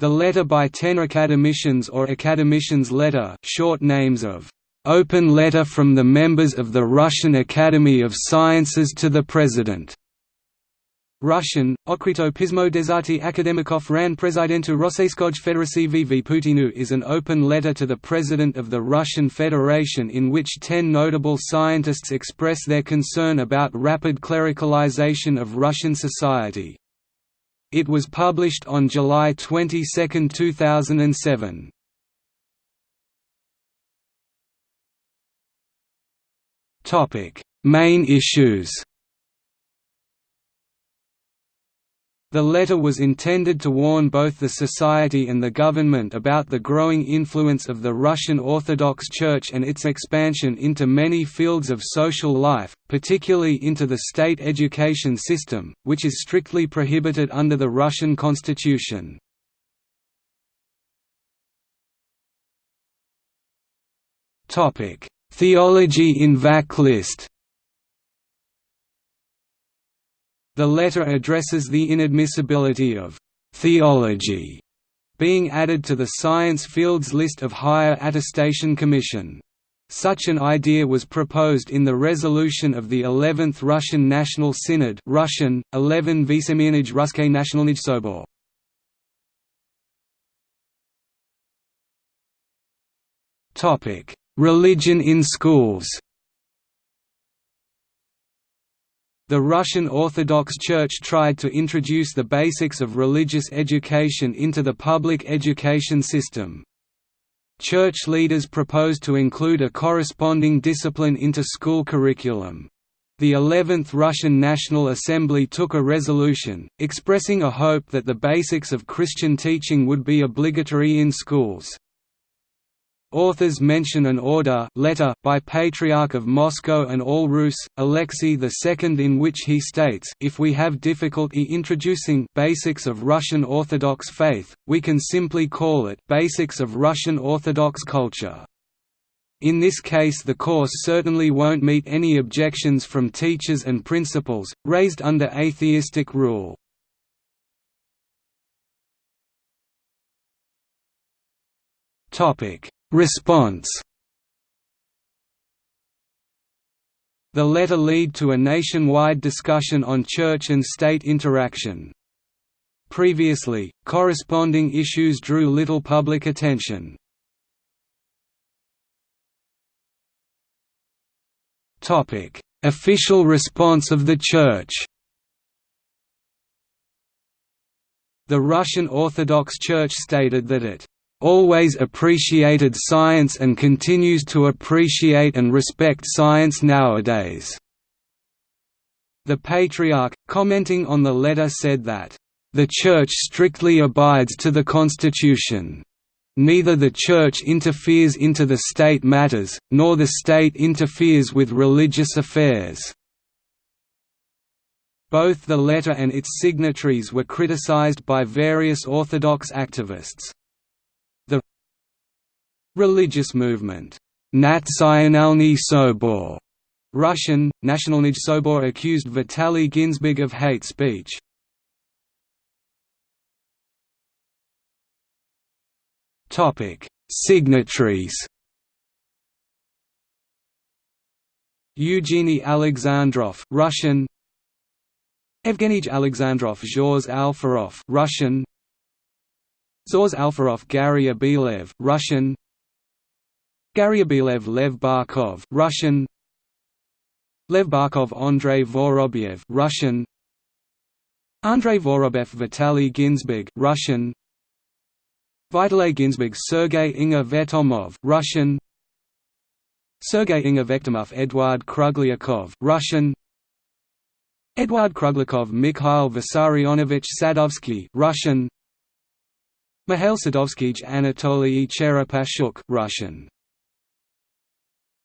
The letter by ten academicians or academicians letter short names of "'Open Letter from the Members of the Russian Academy of Sciences to the President' Russian, Okrito Pismo Desati Akademikov ran Prezidentu Rosseyskoj Federacji v Putinu is an open letter to the President of the Russian Federation in which ten notable scientists express their concern about rapid clericalization of Russian society. It was published on July 22, 2007. Main issues The letter was intended to warn both the society and the government about the growing influence of the Russian Orthodox Church and its expansion into many fields of social life, particularly into the state education system, which is strictly prohibited under the Russian constitution. Theology in VAC The letter addresses the inadmissibility of «theology» being added to the science fields list of Higher Attestation Commission. Such an idea was proposed in the resolution of the 11th Russian National Synod Russian, 11 Vysemenij Ruskay Nationalnij Sobor. Religion in schools The Russian Orthodox Church tried to introduce the basics of religious education into the public education system. Church leaders proposed to include a corresponding discipline into school curriculum. The 11th Russian National Assembly took a resolution, expressing a hope that the basics of Christian teaching would be obligatory in schools. Authors mention an order letter by Patriarch of Moscow and All Rus, Alexei II in which he states if we have difficulty introducing basics of Russian Orthodox faith, we can simply call it basics of Russian Orthodox culture. In this case the course certainly won't meet any objections from teachers and principals, raised under atheistic rule. Topic Response The letter led to a nationwide discussion on church and state interaction. Previously, corresponding issues drew little public attention. Official response of the Church The Russian Orthodox Church stated that it always appreciated science and continues to appreciate and respect science nowadays." The Patriarch, commenting on the letter said that, "...the Church strictly abides to the Constitution. Neither the Church interferes into the state matters, nor the state interferes with religious affairs." Both the letter and its signatories were criticized by various Orthodox activists. Religious movement. Nationalny Sobor. Russian, Nationalny Sobor accused Vitaly Ginzburg of hate speech. Topic: Signatories Eugeny Alexandrov Russian Evgeny Alexandrov Zhores Alferov Russian Zhores Alferov Gary Abelev Russian Garyabilev Lev Barkov Russian. Lev Barkov Andrei Vorobyev Russian. Andrei Vorobyev Vitaly Ginzburg Russian. Vitaly Ginzburg Sergei Inge-Vechtomov Russian. Sergei Inge-Vechtomov Eduard Kruglyakov Russian. Eduard Kruglyakov Mikhail Vissarionovich Sadovsky Russian. Mikhail Sadovsky Anatoly Cherepashchuk Russian